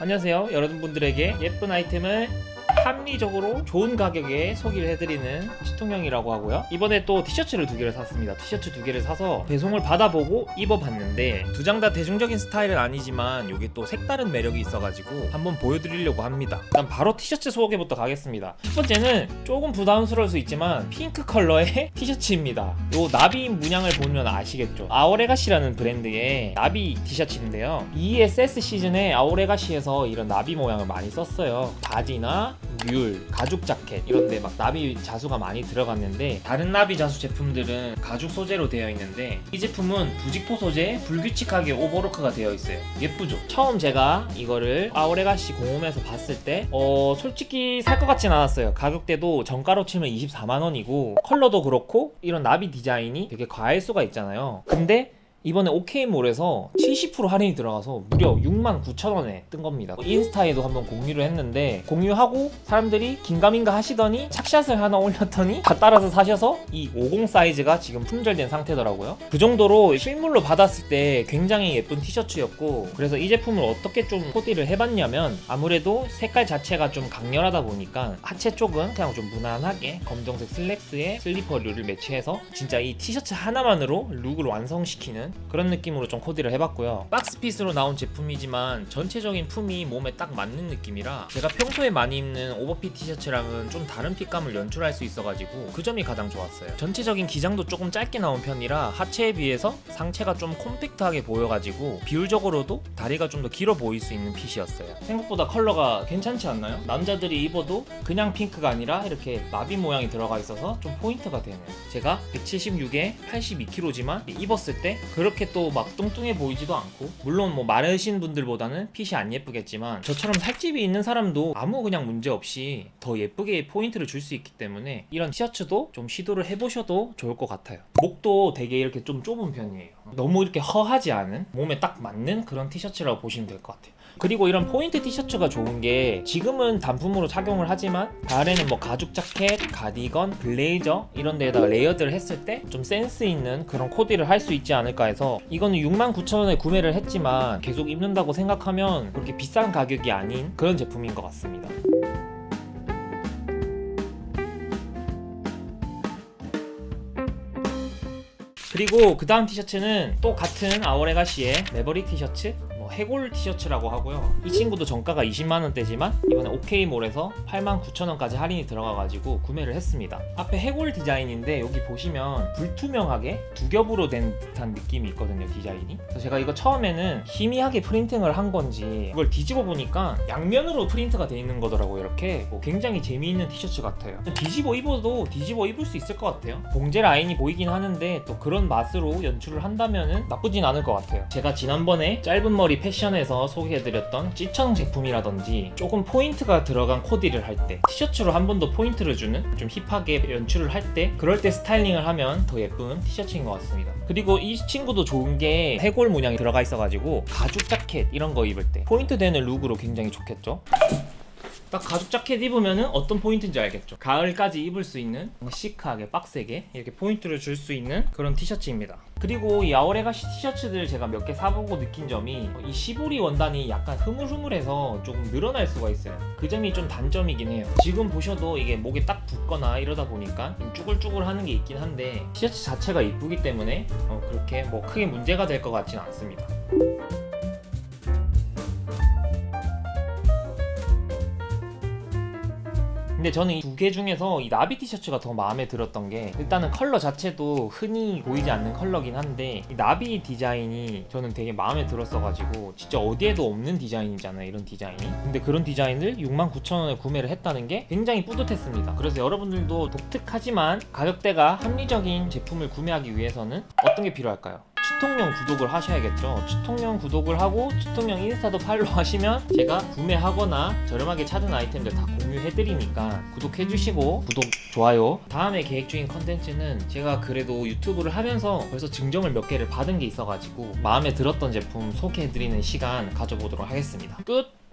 안녕하세요. 여러분들에게 예쁜 아이템을 합리적으로 좋은 가격에 소개를 해드리는 시통형이라고 하고요. 이번에 또 티셔츠를 두 개를 샀습니다. 티셔츠 두 개를 사서 배송을 받아보고 입어봤는데 두 장 다 대중적인 스타일은 아니지만 이게 또 색다른 매력이 있어가지고 한번 보여드리려고 합니다. 일단 바로 티셔츠 소개부터 가겠습니다. 첫 번째는 조금 부담스러울 수 있지만 핑크 컬러의 티셔츠입니다. 요 나비 문양을 보면 아시겠죠? 아오레가시라는 브랜드의 나비 티셔츠인데요. ESS 시즌에 아오레가시에서 이런 나비 모양을 많이 썼어요. 바지나 뮬, 가죽 자켓 이런데 막 나비 자수가 많이 들어갔는데 다른 나비 자수 제품들은 가죽 소재로 되어 있는데 이 제품은 부직포 소재 불규칙하게 오버로크가 되어 있어요. 예쁘죠? 처음 제가 이거를 아오레가시 공홈에서 봤을 때 어, 솔직히 살 것 같진 않았어요. 가격대도 정가로 치면 24만원이고 컬러도 그렇고 이런 나비 디자인이 되게 과할 수가 있잖아요. 근데 이번에 OK몰에서 70% 할인이 들어가서 무려 69,000원에 뜬 겁니다. 인스타에도 한번 공유를 했는데 공유하고 사람들이 긴가민가 하시더니 착샷을 하나 올렸더니 다 따라서 사셔서 이 50 사이즈가 지금 품절된 상태더라고요. 그 정도로 실물로 받았을 때 굉장히 예쁜 티셔츠였고 그래서 이 제품을 어떻게 좀 코디를 해봤냐면 아무래도 색깔 자체가 좀 강렬하다 보니까 하체 쪽은 그냥 좀 무난하게 검정색 슬랙스에 슬리퍼류를 매치해서 진짜 이 티셔츠 하나만으로 룩을 완성시키는 그런 느낌으로 좀 코디를 해봤고요. box fit으로 나온 제품이지만 전체적인 품이 몸에 딱 맞는 느낌이라 제가 평소에 많이 입는 오버핏 티셔츠랑은 좀 다른 fit감을 연출할 수 있어가지고 그 점이 가장 좋았어요. 전체적인 기장도 조금 짧게 나온 편이라 하체에 비해서 상체가 좀 콤팩트하게 보여가지고 비율적으로도 다리가 좀 더 길어 보일 수 있는 fit이었어요. 생각보다 컬러가 괜찮지 않나요? 남자들이 입어도 그냥 핑크가 아니라 이렇게 나비 모양이 들어가 있어서 좀 포인트가 되네요. 제가 176에 82kg지만 입었을 때 그 렇게 또 막 뚱뚱해 보이지도 않고. 물론 뭐 마르신 분들보다는 핏이 안 예쁘겠지만 저처럼 살집이 있는 사람도 아무 그냥 문제 없이 더 예쁘게 포인트를 줄 수 있기 때문에 이런 티셔츠도 좀 시도를 해보셔도 좋을 것 같아요. 목도 되게 이렇게 좀 좁은 편이에요. 너무 이렇게 허하지 않은 몸에 딱 맞는 그런 티셔츠라고 보시면 될 것 같아요 그리고 이런 포인트 티셔츠가 좋은 게 지금은 단품으로 착용을 하지만 가을에는 뭐 가죽 자켓, 가디건, 블레이저 이런 데에다가 레이어드를 했을 때 좀 센스 있는 그런 코디를 할 수 있지 않을까 해서 이거는 69,000원에 구매를 했지만 계속 입는다고 생각하면 그렇게 비싼 가격이 아닌 그런 제품인 것 같습니다. 그리고 그 다음 티셔츠는 또 같은 아오레가시의 Maverick 티셔츠. 뭐 해골 티셔츠라고 하고요. 이 친구도 정가가 20만원대지만 이번에 OK몰에서 89,000원까지 할인이 들어가가지고 구매를 했습니다. 앞에 해골 디자인인데 여기 보시면 불투명하게 두 겹으로 된 듯한 느낌이 있거든요 디자인이. 그래서 제가 이거 처음에는 희미하게 프린팅을 한 건지 이걸 뒤집어 보니까 양면으로 프린트가 돼 있는 거더라고요 이렇게. 뭐 굉장히 재미있는 티셔츠 같아요. 뒤집어 입어도 뒤집어 입을 수 있을 것 같아요. 봉제 라인이 보이긴 하는데 또 그런 맛으로 연출을 한다면 나쁘진 않을 것 같아요. 제가 지난번에 짧은 머리 패션에서 소개해드렸던 찌청 제품이라든지 조금 포인트가 들어간 코디를 할 때 티셔츠로 한 번 더 포인트를 주는 좀 힙하게 연출을 할 때 그럴 때 스타일링을 하면 더 예쁜 티셔츠인 것 같습니다. 그리고 이 친구도 좋은 게 해골 문양이 들어가 있어가지고 가죽 자켓 이런 거 입을 때 포인트 되는 룩으로 굉장히 좋겠죠 딱 가죽 자켓 입으면 어떤 포인트인지 알겠죠? 가을까지 입을 수 있는 시크하게 빡세게 이렇게 포인트를 줄 수 있는 그런 티셔츠입니다. 그리고 이 아오레가시 티셔츠들 제가 몇 개 사보고 느낀 점이 이 시보리 원단이 약간 흐물흐물해서 조금 늘어날 수가 있어요. 그 점이 좀 단점이긴 해요. 지금 보셔도 이게 목에 딱 붙거나 이러다 보니까 좀 쭈글쭈글 하는 게 있긴 한데 티셔츠 자체가 이쁘기 때문에 어, 그렇게 뭐 크게 문제가 될 것 같지는 않습니다 근데 저는 이 두 개 중에서 이 나비 티셔츠가 더 마음에 들었던 게 일단은 컬러 자체도 흔히 보이지 않는 컬러긴 한데 이 나비 디자인이 저는 되게 마음에 들었어가지고 진짜 어디에도 없는 디자인이잖아요 이런 디자인이 근데 그런 디자인을 69,000원에 구매를 했다는 게 굉장히 뿌듯했습니다 그래서 여러분들도 독특하지만 가격대가 합리적인 제품을 구매하기 위해서는 어떤 게 필요할까요? 추통령 구독을 하셔야겠죠. 추통령 구독을 하고 추통령 인스타도 팔로우 하시면 제가 구매하거나 저렴하게 찾은 아이템들 다 공유해드리니까 구독해주시고 구독, 좋아요. 다음에 계획 중인 컨텐츠는 제가 그래도 유튜브를 하면서 벌써 증정을 몇 개를 받은 게 있어가지고 마음에 들었던 제품 소개해드리는 시간 가져보도록 하겠습니다. 끝!